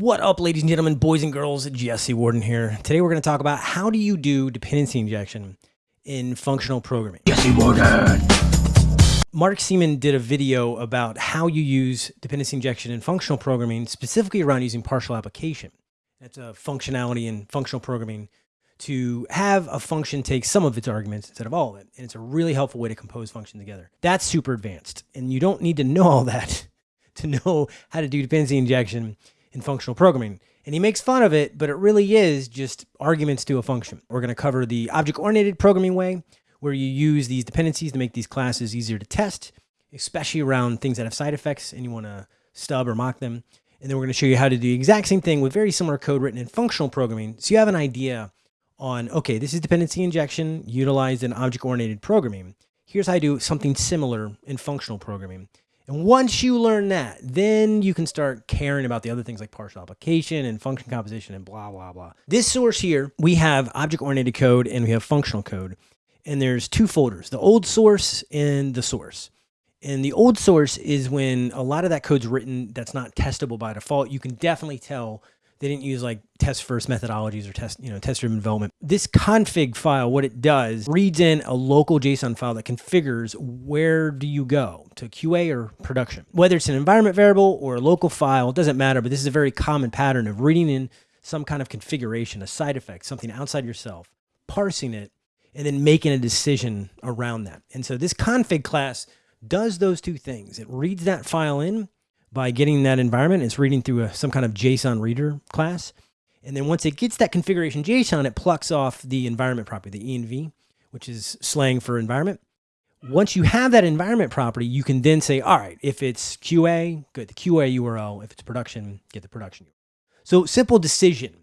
What up, ladies and gentlemen, boys and girls? Jesse Warden here. Today we're going to talk about how do you do dependency injection in functional programming. Jesse Warden. Mark Seemann did a video about how you use dependency injection in functional programming, specifically around using partial application. That's a functionality in functional programming to have a function take some of its arguments instead of all of it. And it's a really helpful way to compose functions together. That's super advanced. And you don't need to know all that to know how to do dependency injection in functional programming. And he makes fun of it, but it really is just arguments to a function. We're going to cover the object-oriented programming way, where you use these dependencies to make these classes easier to test, especially around things that have side effects and you want to stub or mock them. And then we're going to show you how to do the exact same thing with very similar code written in functional programming. So you have an idea on, okay, this is dependency injection utilized in object-oriented programming. Here's how I do something similar in functional programming. And once you learn that, then you can start caring about the other things like partial application and function composition and blah, blah, blah. This source here, we have object-oriented code and we have functional code. And there's two folders, the old source and the source. And the old source is when a lot of that code's written that's not testable by default. You can definitely tell they didn't use like test first methodologies or test, you know, test driven development. This config file, what it does, reads in a local JSON file that configures where do you go to QA or production. Whether it's an environment variable or a local file, it doesn't matter, but this is a very common pattern of reading in some kind of configuration, a side effect, something outside yourself, parsing it, and then making a decision around that. And so this config class does those two things. It reads that file in by getting that environment. It's reading through a, some kind of JSON reader class. And then once it gets that configuration JSON, it plucks off the environment property, the env, which is slang for environment. Once you have that environment property, you can then say, all right, if it's QA, get the QA URL. If it's production, get the production URL. So simple decision.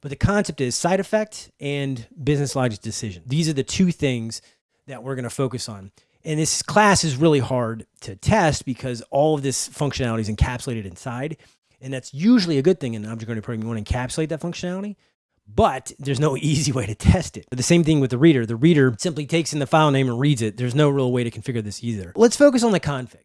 But the concept is side effect and business logic decision. These are the two things that we're going to focus on. And this class is really hard to test because all of this functionality is encapsulated inside. And that's usually a good thing in object-oriented programming. You want to encapsulate that functionality, but there's no easy way to test it. The same thing with the reader. The reader simply takes in the file name and reads it. There's no real way to configure this either. Let's focus on the config.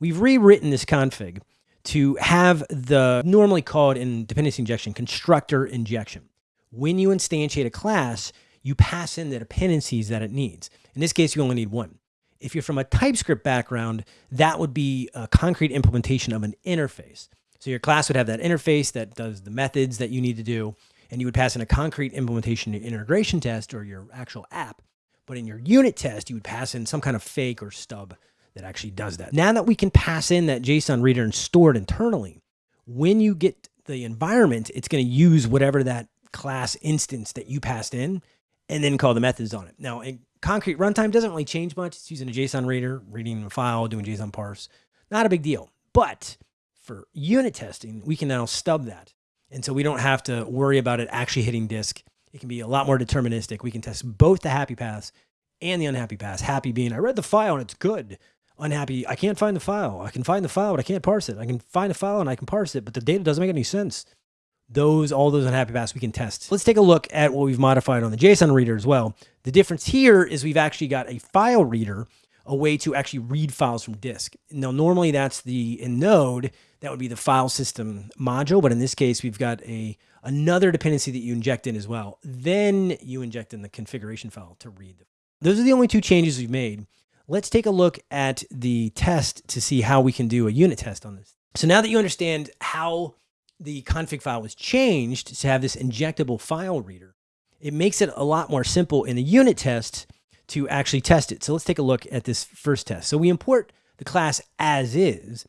We've rewritten this config to have the normally called in dependency injection constructor injection. When you instantiate a class, you pass in the dependencies that it needs. In this case, you only need one. If you're from a TypeScript background, that would be a concrete implementation of an interface. So your class would have that interface that does the methods that you need to do, and you would pass in a concrete implementation integration test or your actual app. But in your unit test, you would pass in some kind of fake or stub that actually does that. Now that we can pass in that JSON reader and store it internally, when you get the environment, it's going to use whatever that class instance that you passed in and then call the methods on it. Now, concrete runtime doesn't really change much. It's using a JSON reader, reading a file, doing JSON parse. Not a big deal. But for unit testing, we can now stub that. And so we don't have to worry about it actually hitting disk. It can be a lot more deterministic. We can test both the happy paths and the unhappy paths. Happy being, I read the file and it's good. Unhappy, I can't find the file. I can find the file, but I can't parse it. I can find the file and I can parse it, but the data doesn't make any sense those, all those unhappy paths we can test. Let's take a look at what we've modified on the JSON reader as well. The difference here is we've actually got a file reader, a way to actually read files from disk. Now, normally that's the, in Node, that would be the file system module, but in this case, we've got a another dependency that you inject in as well. Then you inject in the configuration file to read. Those are the only two changes we've made. Let's take a look at the test to see how we can do a unit test on this. So now that you understand how the config file was changed to have this injectable file reader, it makes it a lot more simple in a unit test to actually test it. So let's take a look at this first test. So we import the class as is,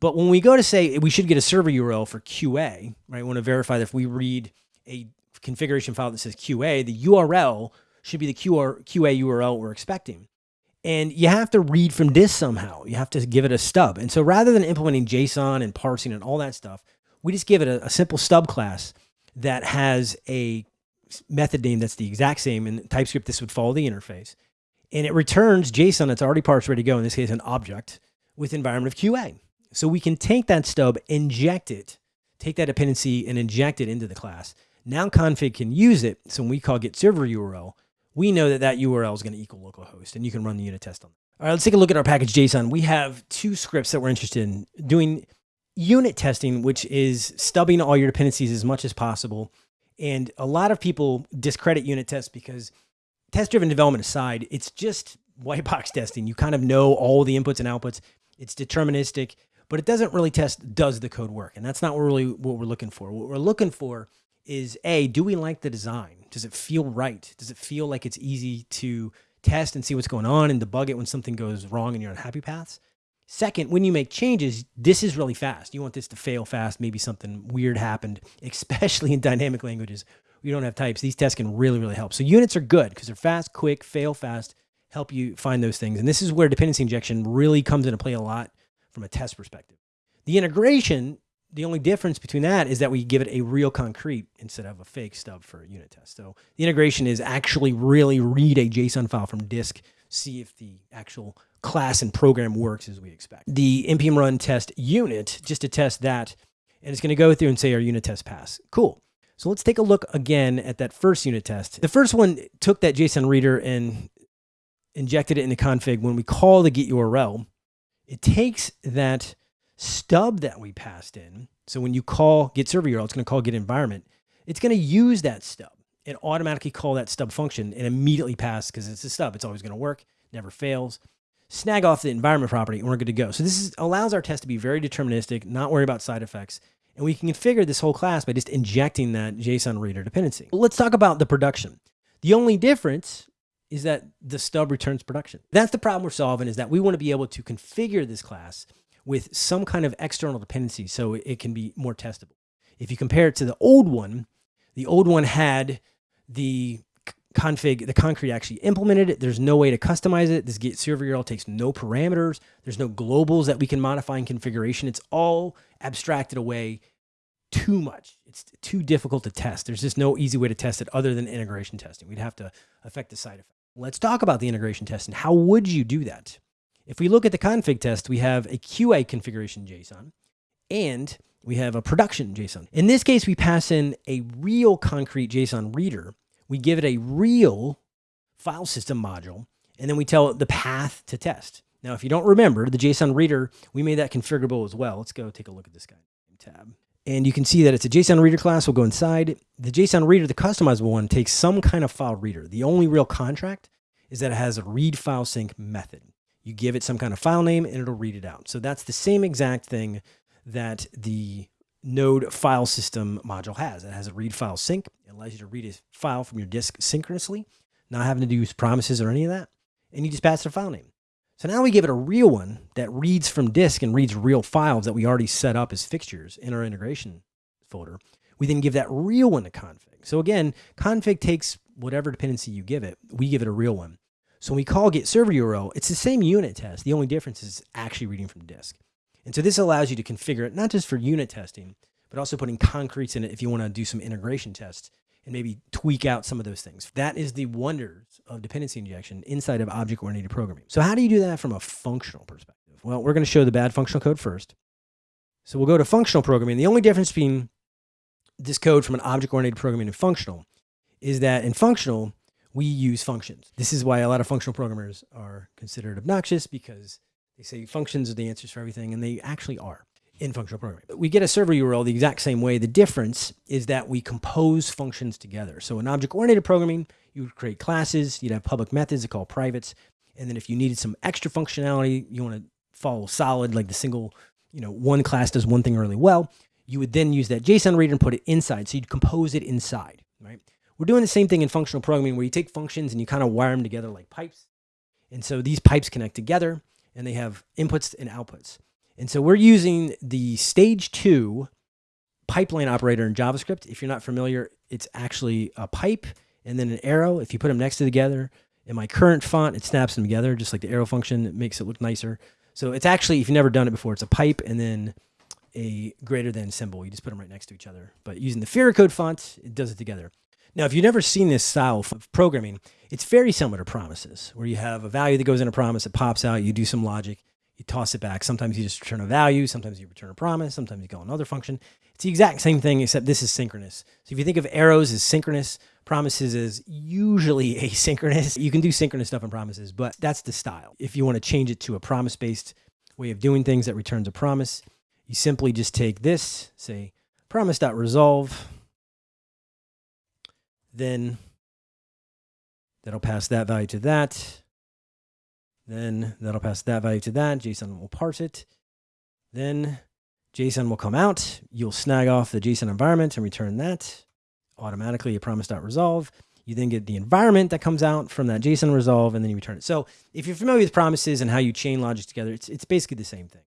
but when we go to say we should get a server URL for QA, right? We want to verify that if we read a configuration file that says QA, the URL should be the QR, QA URL we're expecting. And you have to read from this somehow. You have to give it a stub. And so rather than implementing JSON and parsing and all that stuff, we just give it a, a simple stub class that has a method name that's the exact same. In TypeScript, this would follow the interface. And it returns JSON that's already parsed, ready to go, in this case, an object with environment of QA. So we can take that stub, inject it, take that dependency and inject it into the class. Now config can use it. So when we call get server URL, we know that that URL is going to equal localhost and you can run the unit test on. All right, let's take a look at our package JSON. We have two scripts that we're interested in doing unit testing, which is stubbing all your dependencies as much as possible. And a lot of people discredit unit tests because test driven development aside, it's just white box testing. You kind of know all the inputs and outputs. It's deterministic, but it doesn't really test does the code work. And that's not really what we're looking for. What we're looking for is A, do we like the design? Does it feel right? Does it feel like it's easy to test and see what's going on and debug it when something goes wrong and you're on happy paths? Second, when you make changes, this is really fast. You want this to fail fast. Maybe something weird happened, especially in dynamic languages. You don't have types. These tests can really, really help. So units are good because they're fast, quick, fail fast, help you find those things. And this is where dependency injection really comes into play a lot from a test perspective. The integration, the only difference between that is that we give it a real concrete instead of a fake stub for a unit test. So the integration is actually really read a JSON file from disk, see if the actual class and program works as we expect. The npm run test unit, just to test that, and it's going to go through and say our unit test pass. Cool. So let's take a look again at that first unit test. The first one took that JSON reader and injected it in the config. When we call the get URL, it takes that stub that we passed in. So when you call get server URL, it's going to call get environment. It's going to use that stub and automatically call that stub function and immediately pass because it's a stub. It's always going to work, never fails snag off the environment property and we're good to go. So this is, allows our test to be very deterministic, not worry about side effects. And we can configure this whole class by just injecting that JSON reader dependency. Let's talk about the production. The only difference is that the stub returns production. That's the problem we're solving is that we want to be able to configure this class with some kind of external dependency so it can be more testable. If you compare it to the old one, the old one had the config, the concrete actually implemented it. There's no way to customize it. This get server URL takes no parameters. There's no globals that we can modify in configuration. It's all abstracted away too much. It's too difficult to test. There's just no easy way to test it other than integration testing. We'd have to affect the side effect. Let's talk about the integration testing. How would you do that? If we look at the config test, we have a QA configuration JSON and we have a production JSON. In this case, we pass in a real concrete JSON reader we give it a real file system module, and then we tell it the path to test. Now, if you don't remember, the JSON reader, we made that configurable as well. Let's go take a look at this guy tab. And you can see that it's a JSON reader class. We'll go inside. The JSON reader, the customizable one, takes some kind of file reader. The only real contract is that it has a read file sync method. You give it some kind of file name and it'll read it out. So that's the same exact thing that the Node file system module has. It has a read file sync. It allows you to read a file from your disk synchronously, not having to use promises or any of that. And you just pass it a file name. So now we give it a real one that reads from disk and reads real files that we already set up as fixtures in our integration folder. We then give that real one to config. So again, config takes whatever dependency you give it, we give it a real one. So when we call get server URL, it's the same unit test. The only difference is actually reading from disk. And so this allows you to configure it, not just for unit testing, but also putting concretes in it if you want to do some integration tests and maybe tweak out some of those things. That is the wonders of dependency injection inside of object-oriented programming. So how do you do that from a functional perspective? Well, we're going to show the bad functional code first. So we'll go to functional programming. The only difference between this code from an object-oriented programming and functional is that in functional, we use functions. This is why a lot of functional programmers are considered obnoxious because they say functions are the answers for everything, and they actually are in functional programming. We get a server URL the exact same way. The difference is that we compose functions together. So in object-oriented programming, you would create classes, you'd have public methods that call privates, and then if you needed some extra functionality, you want to follow solid, like the single, you know, one class does one thing really well, you would then use that JSON reader and put it inside. So you'd compose it inside, right? We're doing the same thing in functional programming where you take functions and you kind of wire them together like pipes. And so these pipes connect together and they have inputs and outputs. And so we're using the stage two pipeline operator in JavaScript. If you're not familiar, it's actually a pipe and then an arrow. If you put them next to together, in my current font, it snaps them together, just like the arrow function. It makes it look nicer. So it's actually, if you've never done it before, it's a pipe and then a greater than symbol. You just put them right next to each other. But using the Fira Code font, it does it together. Now, if you've never seen this style of programming, it's very similar to promises, where you have a value that goes in a promise, it pops out, you do some logic, you toss it back. Sometimes you just return a value, sometimes you return a promise, sometimes you call another function. It's the exact same thing, except this is synchronous. So if you think of arrows as synchronous, promises is usually asynchronous. You can do synchronous stuff in promises, but that's the style. If you want to change it to a promise-based way of doing things that returns a promise, you simply just take this, say promise.resolve, then that'll pass that value to that. Then that'll pass that value to that. JSON will parse it. Then JSON will come out. You'll snag off the JSON environment and return that automatically a promise.resolve. You then get the environment that comes out from that JSON resolve, and then you return it. So if you're familiar with promises and how you chain logic together, it's, it's basically the same thing.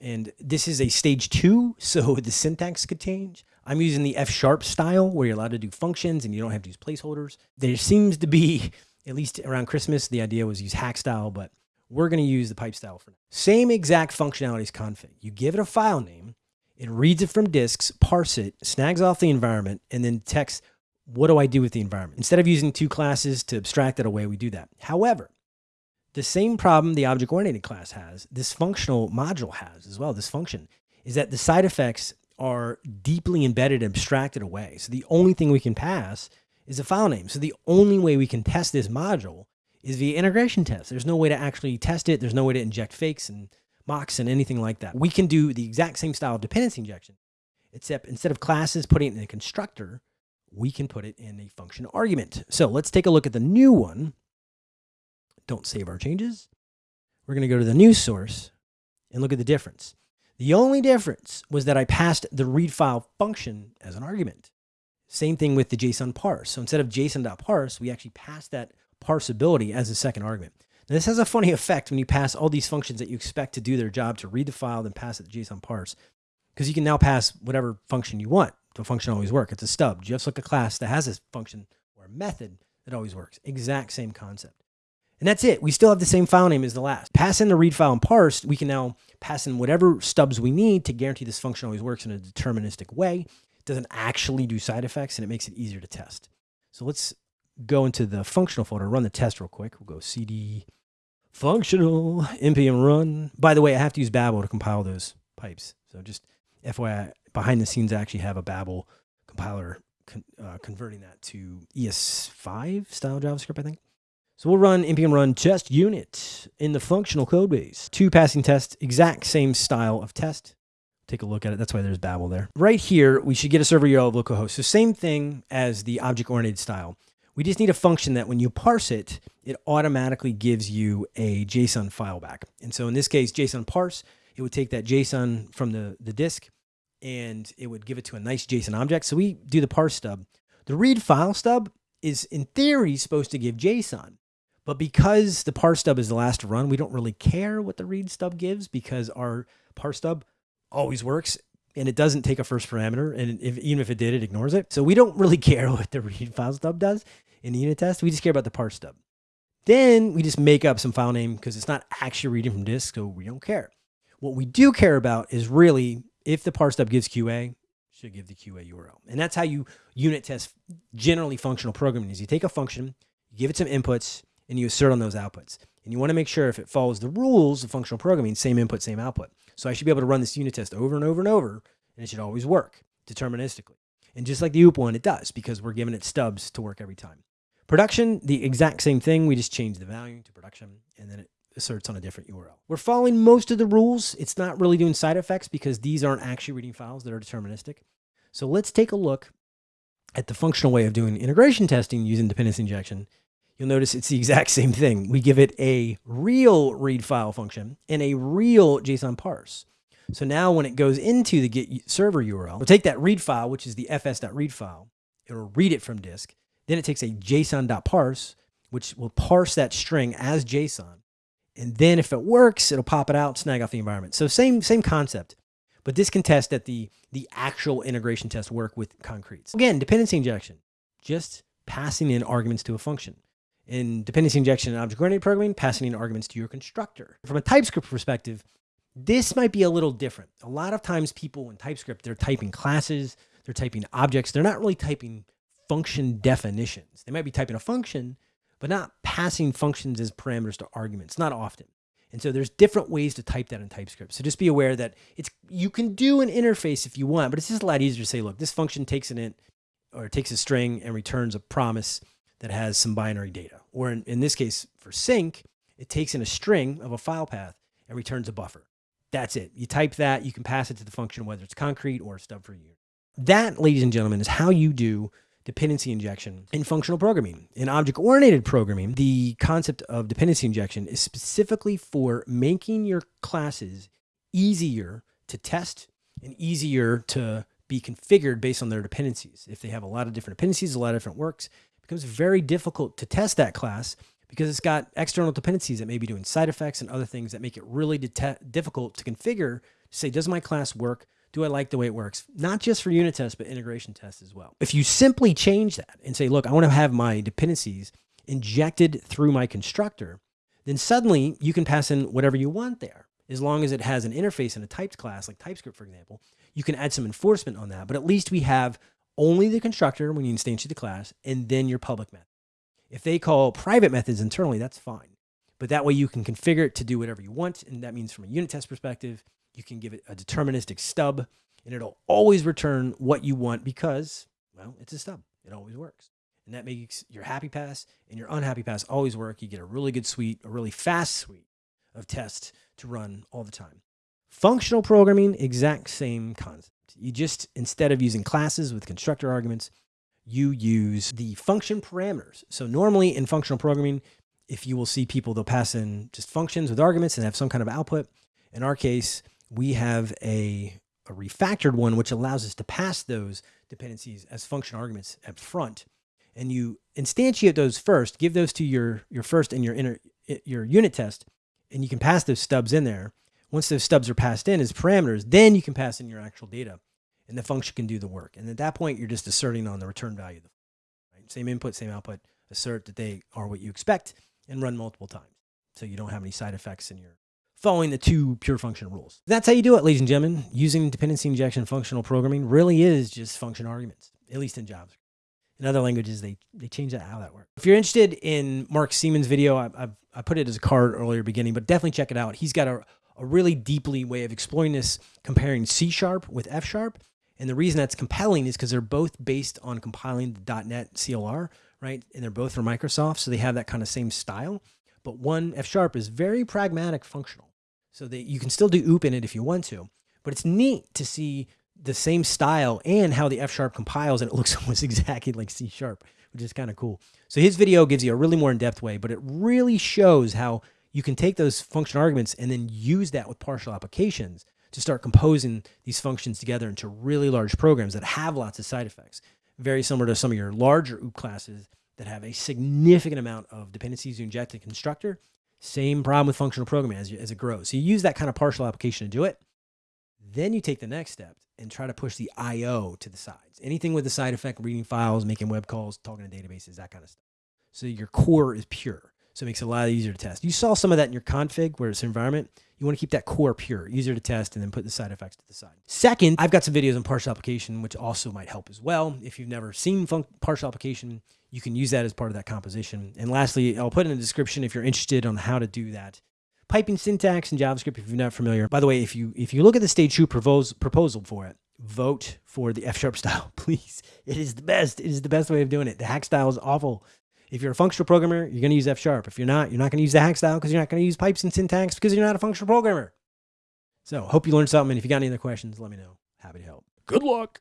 And this is a stage two, so the syntax could change. I'm using the F sharp style where you're allowed to do functions and you don't have to use placeholders. There seems to be, at least around Christmas, the idea was use hack style, but we're going to use the pipe style for now. Same exact functionality functionalities config. You give it a file name, it reads it from disks, parse it, snags off the environment, and then text, what do I do with the environment? Instead of using two classes to abstract it away, we do that. However, the same problem the object-oriented class has, this functional module has as well, this function, is that the side effects are deeply embedded and abstracted away. So the only thing we can pass is a file name. So the only way we can test this module is via integration tests. There's no way to actually test it. There's no way to inject fakes and mocks and anything like that. We can do the exact same style of dependency injection, except instead of classes putting it in a constructor, we can put it in a function argument. So let's take a look at the new one. Don't save our changes. We're going to go to the new source and look at the difference. The only difference was that I passed the read file function as an argument. Same thing with the JSON parse. So instead of JSON.parse, we actually passed that parse ability as a second argument. Now, this has a funny effect when you pass all these functions that you expect to do their job to read the file, then pass it to JSON parse, because you can now pass whatever function you want. The function always work. It's a stub, just like a class that has a function or a method that always works. Exact same concept. And that's it. We still have the same file name as the last. Pass in the read file and parse, we can now pass in whatever stubs we need to guarantee this function always works in a deterministic way. It doesn't actually do side effects and it makes it easier to test. So let's go into the functional folder, run the test real quick. We'll go cd functional npm run. By the way, I have to use Babel to compile those pipes. So just FYI, behind the scenes, I actually have a Babel compiler con uh, converting that to ES5 style JavaScript, I think. So we'll run npm run test unit in the functional code base. Two passing tests, exact same style of test. Take a look at it. That's why there's Babel there. Right here, we should get a server URL of localhost. So same thing as the object-oriented style. We just need a function that when you parse it, it automatically gives you a JSON file back. And so in this case, JSON parse, it would take that JSON from the, the disk and it would give it to a nice JSON object. So we do the parse stub. The read file stub is in theory supposed to give JSON, but because the parse stub is the last to run, we don't really care what the read stub gives because our parse stub always works and it doesn't take a first parameter. And if, even if it did, it ignores it. So we don't really care what the read file stub does in the unit test. We just care about the parse stub. Then we just make up some file name because it's not actually reading from disk, so we don't care. What we do care about is really if the parse stub gives QA, should give the QA URL. And that's how you unit test generally functional programming is you take a function, you give it some inputs, and you assert on those outputs. And you want to make sure if it follows the rules of functional programming, same input, same output. So I should be able to run this unit test over and over and over, and it should always work deterministically. And just like the OOP one, it does because we're giving it stubs to work every time. Production, the exact same thing. We just change the value to production and then it asserts on a different URL. We're following most of the rules. It's not really doing side effects because these aren't actually reading files that are deterministic. So let's take a look at the functional way of doing integration testing using dependency injection. You'll notice it's the exact same thing. We give it a real read file function and a real JSON parse. So now when it goes into the get server URL, we'll take that read file, which is the fs.read file. It'll read it from disk. Then it takes a JSON.parse, which will parse that string as JSON. And then if it works, it'll pop it out, snag off the environment. So same, same concept, but this can test that the, the actual integration tests work with concretes. Again, dependency injection, just passing in arguments to a function. In dependency injection and object-oriented programming, passing in arguments to your constructor. From a TypeScript perspective, this might be a little different. A lot of times people in TypeScript, they're typing classes, they're typing objects, they're not really typing function definitions. They might be typing a function, but not passing functions as parameters to arguments, not often. And so there's different ways to type that in TypeScript. So just be aware that it's you can do an interface if you want, but it's just a lot easier to say, look, this function takes an int or takes a string and returns a promise that has some binary data. Or in, in this case, for sync, it takes in a string of a file path and returns a buffer. That's it. You type that, you can pass it to the function, whether it's concrete or stub for you. That, ladies and gentlemen, is how you do dependency injection in functional programming. In object-oriented programming, the concept of dependency injection is specifically for making your classes easier to test and easier to be configured based on their dependencies. If they have a lot of different dependencies, a lot of different works, becomes very difficult to test that class because it's got external dependencies that may be doing side effects and other things that make it really difficult to configure to say, does my class work? Do I like the way it works? Not just for unit tests, but integration tests as well. If you simply change that and say, look, I want to have my dependencies injected through my constructor, then suddenly you can pass in whatever you want there. As long as it has an interface in a typed class, like TypeScript, for example, you can add some enforcement on that. But at least we have only the constructor when you instantiate the class and then your public method. If they call private methods internally, that's fine. But that way you can configure it to do whatever you want. And that means from a unit test perspective, you can give it a deterministic stub and it'll always return what you want because, well, it's a stub. It always works. And that makes your happy paths and your unhappy paths always work. You get a really good suite, a really fast suite of tests to run all the time. Functional programming, exact same concept. You just, instead of using classes with constructor arguments, you use the function parameters. So normally in functional programming, if you will see people, they'll pass in just functions with arguments and have some kind of output. In our case, we have a, a refactored one, which allows us to pass those dependencies as function arguments up front. And you instantiate those first, give those to your, your first and your inner, your unit test, and you can pass those stubs in there. Once those stubs are passed in as parameters, then you can pass in your actual data and the function can do the work. And at that point, you're just asserting on the return value. Right? Same input, same output, assert that they are what you expect and run multiple times. So you don't have any side effects and you're following the two pure function rules. That's how you do it, ladies and gentlemen. Using dependency injection functional programming really is just function arguments, at least in JavaScript. In other languages, they, they change that, how that works. If you're interested in Mark Seemann's video, I, I, I put it as a card earlier beginning, but definitely check it out. He's got a, a really deeply way of exploring this, comparing C sharp with F sharp and the reason that's compelling is because they're both based on compiling the .NET CLR, right? And they're both from Microsoft, so they have that kind of same style. But one F Sharp is very pragmatic functional. So that you can still do OOP in it if you want to. But it's neat to see the same style and how the F Sharp compiles and it looks almost exactly like C Sharp, which is kind of cool. So his video gives you a really more in-depth way, but it really shows how you can take those function arguments and then use that with partial applications to start composing these functions together into really large programs that have lots of side effects. Very similar to some of your larger OOP classes that have a significant amount of dependencies you inject in constructor. Same problem with functional programming as, as it grows. So you use that kind of partial application to do it. Then you take the next step and try to push the IO to the sides. Anything with the side effect, reading files, making web calls, talking to databases, that kind of stuff. So your core is pure. So it makes it a lot easier to test. You saw some of that in your config where it's environment. You want to keep that core pure, easier to test, and then put the side effects to the side. Second, I've got some videos on partial application, which also might help as well. If you've never seen partial application, you can use that as part of that composition. And lastly, I'll put in the description if you're interested on how to do that. Piping syntax in JavaScript, if you're not familiar. By the way, if you if you look at the stage two proposal for it, vote for the F sharp style, please. It is the best. It is the best way of doing it. The hack style is awful. If you're a functional programmer, you're going to use F sharp. If you're not, you're not going to use the hack style because you're not going to use pipes and syntax because you're not a functional programmer. So hope you learned something. And if you got any other questions, let me know. Happy to help. Good luck.